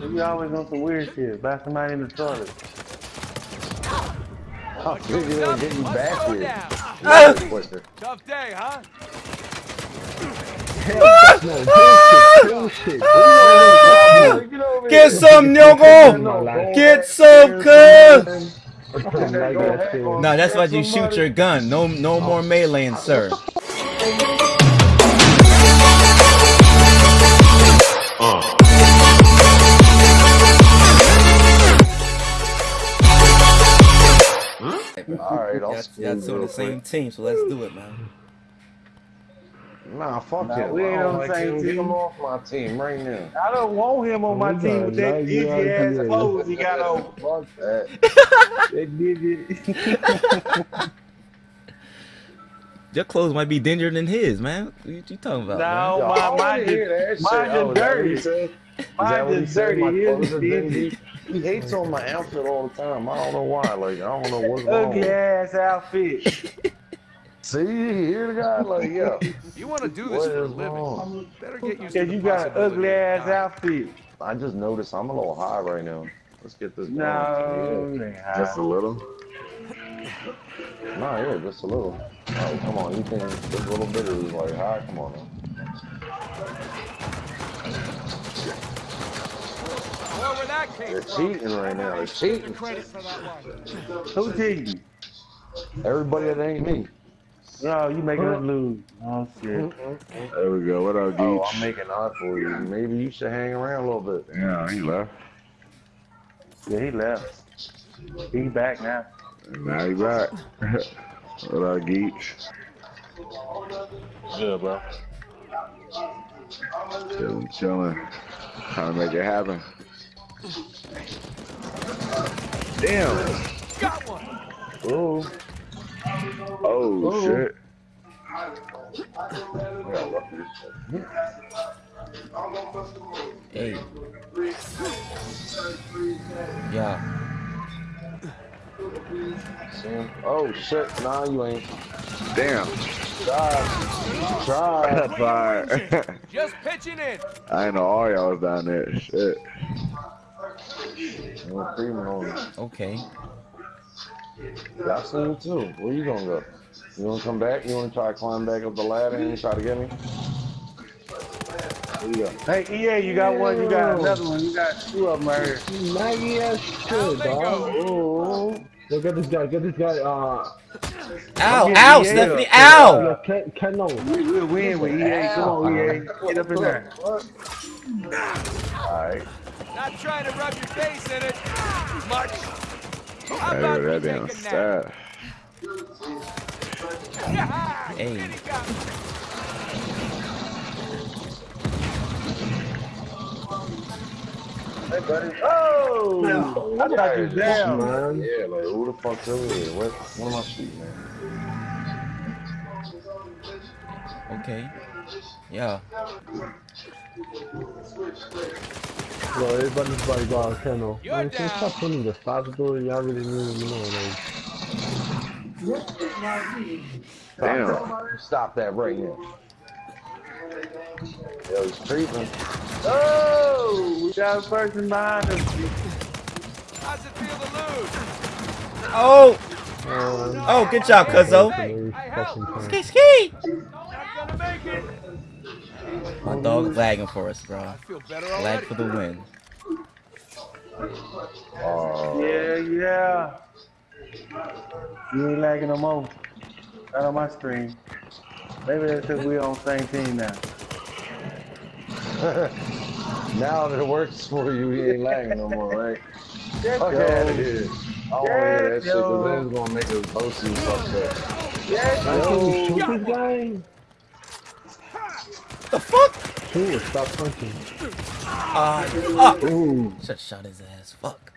You always on some weird shit. Buy somebody in the toilet. Oh, shit, you gonna get you back here. Quicker. Tough day, huh? Get some, Nyogo! Get some, cuz! No, that's why you shoot your gun. No, no more meleeing, sir. Alright, I'll Y'all y'all two on real the same team, so let's do it, man. Nah, fuck Nah, him. we ain't I don't on the like same him. Get team. him off my team right now. I don't want him on my team with that 90 dingy ass clothes he got on. Fuck that. That dingy. Your clothes might be dingier than his, man. What you, you talking about? No, Yo, I my, wanna mine hear just, mine Oh, is dirty. he said? Is that Mine what he just dirty. My His clothes is are dingy. dingy. He hates on my outfit all the time. I don't know why. Like, I don't know what's wrong. Ugly ass outfit. See, you hear the guy? Like, yo. You want to do this What for a is living? wrong? Better get used to you got an ugly ass outfit. I just noticed I'm a little high right now. Let's get this going. No, Yeah. Just a little? Nah, yeah, just a little. Oh, come on, you think this little bit is like high? Come on, man. They're cheating right now. They're cheating. Credit for that. Who cheating? Everybody that ain't me. No, you making us lose. Oh shit. There we go. What up, Oh, Geach? I'm making eye for you. Maybe you should hang around a little bit. Yeah, he left. Yeah, he left. He back now. Now he back. what up, Geach? Yeah, bro. Chilling, chilling. Trying to make it happen. Damn. Got one. Ooh. Oh, Oh. shit. Hey. Yeah. See? Oh, shit. Nah, you ain't. Damn. Try. Try. That's fire. Just pitching in. I ain't know all y'all was down there. Shit. No creaming on. Okay. Yeah, I see you too. Where you gonna go? You wanna come back? You wanna try to climb back up the ladder and try to get me? Where you go? Hey, EA, you got one, you got another one, you got two of them right here. Maggie ass Down shit, they dog. go. Yo, get this guy, get this guy, uh, Ow, getting ow, EA Stephanie, up. ow! yeah, Ken, Ken, no. We, we'll win with EA. Come on, EA. Get up in there. Alright. Not trying to rub your face in it. Much. How Hey, about that we damn take a nap? stat. Yeah. Hey. Kitty got me. Hey, buddy. Oh! I thought you was down. Man. Yeah, like who the fuck's over here? What, what am I shooting at? Okay. Yeah. Bro, everybody's like, uh, Ken, no. You're Man, can you stop putting the fast door? Y'all really need to know, like. Damn. Stop, Stop that right now. Yo, he's creeping. Oh! We got a person behind us. How's it feel to lose? Oh! Um, Oh, good job, cuzzo. every I fucking help. time. Ski, ski! Not gonna make it. My dog's lagging for us, bro. I feel better Lag for the win. Oh, Yeah, yeah. You ain't lagging no more. Not on my screen. Maybe that's because we on the same team now. now that it works for you, he ain't lagging no more, right? Let's Fuck out of here. I don't want to hear that Yes, shit because yo. gonna make us both you fucked up. Yes, Man, can you yo. Shoot? The fuck? Shoot stop punching. Uh, ah! Ooh. Should shot his ass. Fuck.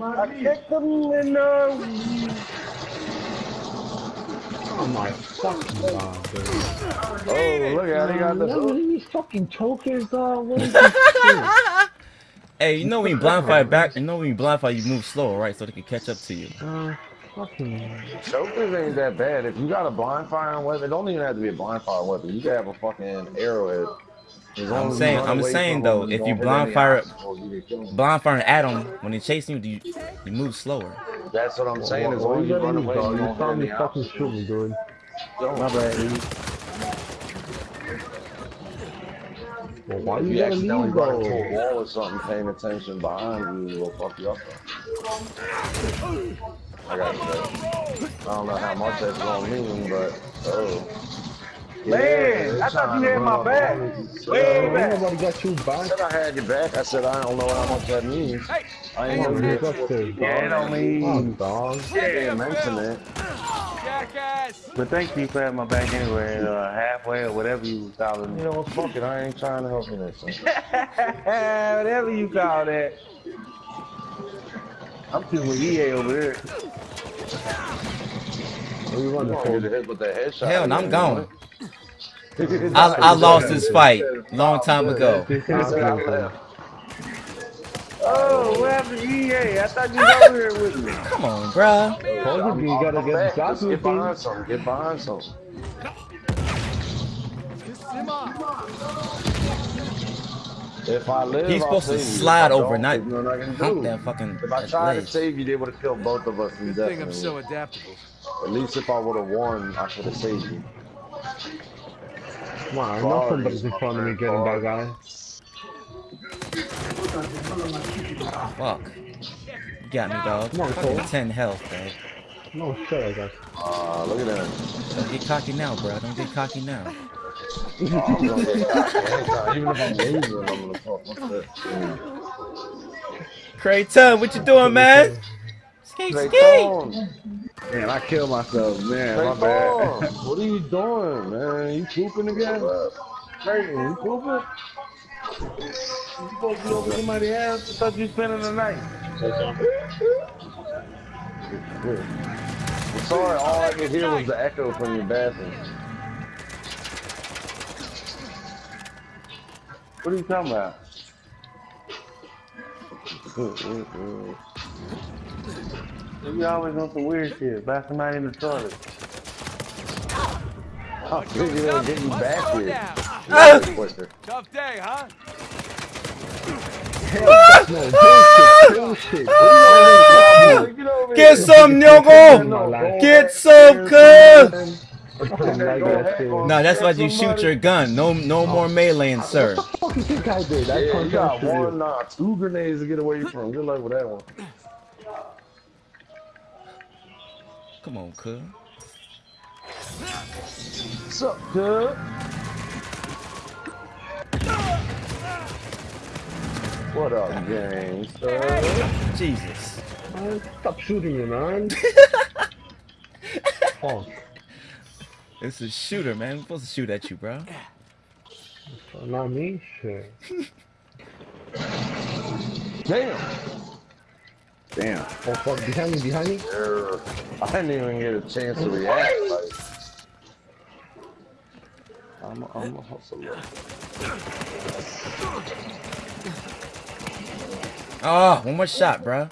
I kicked him in the... Oh my fucking god, dude. Oh, look at it. He got Man, the. these fucking chokers, dog. What is this shit? Hey, you know when you blind fire back, you know when you blind fire, you move slower, right? So they can catch up to you. Uh, Fucking. Chokers ain't that bad. If you got a blind firing weapon, it don't even have to be a blind firing weapon. You can have a fucking arrowhead. As long I'm saying- I'm saying, though, if you hit blind any fire- obstacles, you can kill 'em. Blind firing at him when he chasing you, you, you move slower. That's what I'm saying. As What long as you you run away, you You don't saw hit me any fucking obstacles. dude. My bad, Well, why If you you accidentally leave run into a wall or something, paying attention behind you will fuck you up. I got that. I don't know how much that's gonna mean, but oh. Man, I thought you had my back. Way Ain't back. nobody got you I said I had your back. I said I don't know how much that means. Hey, I ain't gonna you do got this, Yeah, it dog. don't mean. Dog. I didn't mention it. Jackass! But thank you for having my back anyway, uh, halfway or whatever you was calling You know what? Fuck it. I ain't trying to help you next time. whatever you call that. I'm sitting with EA over there. Where you You running gonna get for? hit with that headshot. Hell, no, I'm again, gone. I, I lost this fight long time ago. He said I left. Oh, what happened to EA? I thought you was over here with me. Come on, bruh. Told you, you gotta get back. shot Just with get behind things. something. Get behind something. If I live, He's I'll supposed to save you. If slide I over, don't, not there's nothing I can hump do. that fucking If I that tried to save you, they would have killed both of us Good thing I'm so adaptable. At least if I would have won, I could have saved you. Come on, I know somebody's in front of me getting that guy. Fuck. You got me, dog. Come on, Fucking Cole. 10 health, bro. No shit, I got. Ah, look at that. Don't get cocky now, bro. Don't get cocky now. Oh, I'm gonna get cocky. Even if I'm losing, I'm gonna fuck. What's that? Creighton, what you doing, man? Skate, skate. Man, I killed myself, man. Trey My bad. What are you doing, man? You pooping again? Creighton, you pooping? You supposed to be over somebody's house? I thought you spending the night. I'm sorry, all I could hear was the echo from your bathroom. What are you talking about? You always on some weird shit. Buy somebody in the toilet. I figured it would get you back here. Tough day, huh? No, bullshit, bullshit. Get some, Nyogo! Get some, cuz! Fucking like that shit. No, that's why you shoot your gun. No, no more meleeing, sir. What the fuck you think I did? I Yeah, you can't got one, you. nah, two grenades to get away from. Good luck with that one. Come on, cuz. What's up, dude? What up, gangster? Jesus. Man, Stop shooting me, man. oh, It's a shooter, man. We're supposed to shoot at you, bro. not me, shit. Damn. Damn. Oh fuck, behind me, behind me. Err. I didn't even get a chance to react. Like, I'm a, I'm a hustler. Oh, one more shot, bro.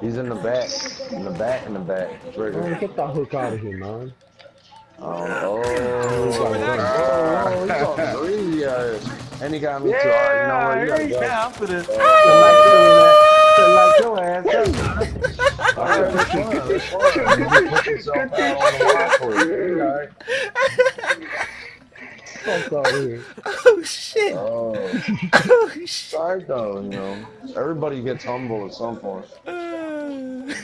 He's in the back, in the back, in the back. Trigger. Man, get that hook out of here, man. Um, oh, oh, he's on three, uh, and he got me too. All right, you know what? You gotta go. yeah, I'm for the Uh, like your ass. up. all right, that's fine, that's fine. You can put yourself out on the line for you. All right. Fuck out here. Oh, shit. Oh, Oh, shit. sorry though, you know. Everybody gets humble at some point. that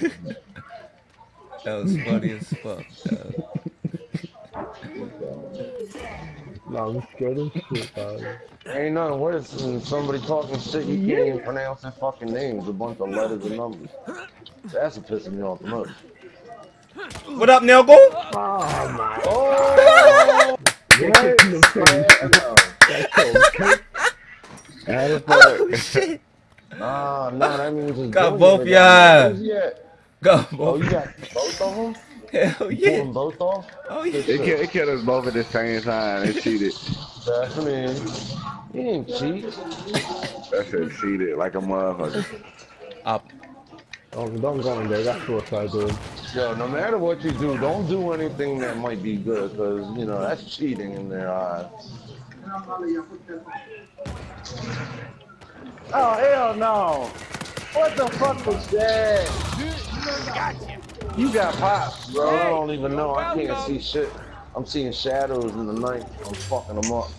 was funny as fuck. Nah, I'm scared of shit, dog. Ain't nothing worse than somebody talking shit you can't even pronounce their fucking names, a bunch of letters and numbers. That's what pisses me off the most. What up, Nelgo? Oh my Oh! Get kicked in the face. That's okay. How the Oh, fuck? shit. Nah, nah, that means it's Got both that y'all. Where's he at? Go, Oh, boy. you got both of them? Hell Pull yeah. them both off? Oh, yeah. It killed, it killed us both at the same time. They cheated. That's me. He ain't cheat. That shit cheated like a motherfucker. Up. Don't, don't go in there. That's what I do. Yo, no matter what you do, don't do anything that might be good, because, you know, that's cheating in their eyes. Oh, hell no. What the fuck was that? You got popped, Bro, I don't even know. I can't welcome. see shit. I'm seeing shadows in the night. I'm fucking them up.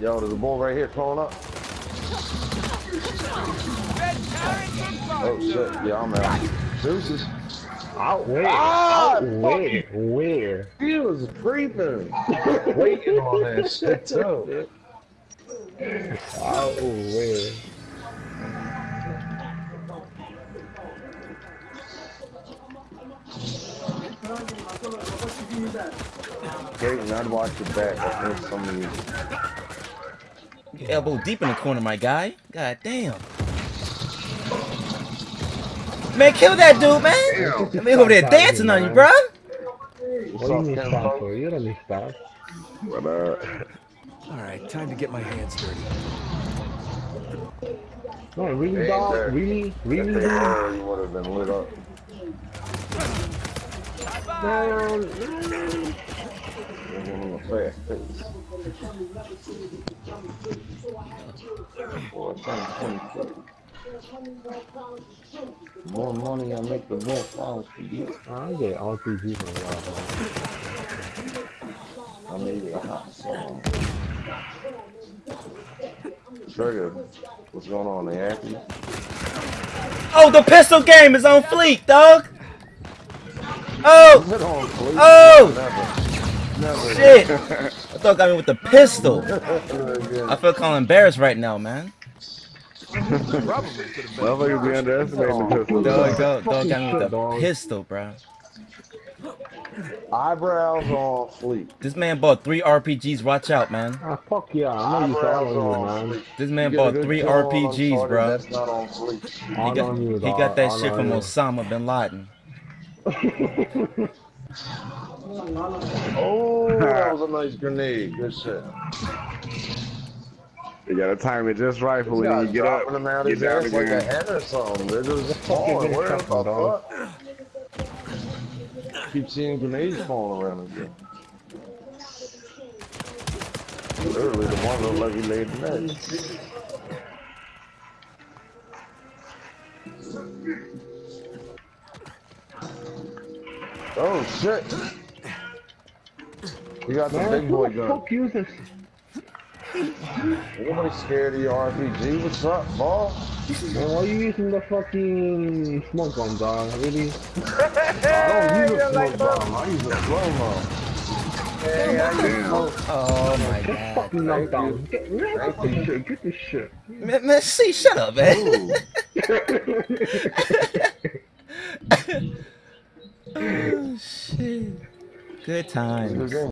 Yo, there's a bull right here crawling up. Red carrot and Oh shit, yeah, I'm out. Deuces. Out where? Ah, Out where? Where? He was creeping. Waiting on that shit too. Out where? Great, and I'd watch your back. I think some of you. Elbow deep in the corner, my guy. God damn. Man, kill that dude, man. I mean, over there dancing on you, bro. What do you need stop for? You don't need stop. But, uh, All right, time to get my hands dirty. No, really, Hey, dog? sir. Really? If Really, they dude? you would have been lit up. No, no. Give him a fast pace. Boy, 2022. More money I make, the more flowers for you. I get RPG from a lot, man. I made it a hot song. Trigger, what's going on? They after you? Oh, the pistol game is on fleek, dog. Oh, Sit on, please. Oh! Never. Never. shit. I thought got me with the pistol. I feel kind of embarrassed right now, man. Probably could have been. motherfuckers be underestimating the pistol. Dog, dog, dog got me with the Dog. pistol, bro. Eyebrows on fleek. This man bought three RPGs. Watch out, man. Ah, fuck yeah. I'm not Eyebrows used to all on of you, man. This man You get a bought three kill on RPGs, bro. That's not on fleek. He All got, he got that shit from you. Osama bin Laden. Oh, that was a nice grenade. Good shit. You gotta time it just right for when you get up. dropping them out Get down ass like a again. hen or something. They're just fucking falling. Where the fuck? Keep seeing grenades falling around again. Literally, the one looked like he laid the net. Oh shit! You got the big who boy the gun. fuck uses Nobody scared of your RPG. What's up, ball? Man, why you using the fucking smoke bomb, dog? Really? I don't use a smoke bomb. I use a slow mo. Oh my god. Fucking knocked Thank down. Get, man, Thank fucking you. shit. Get this shit. Man, man, see, shut up, man. Oh, shit. Good times. Good game.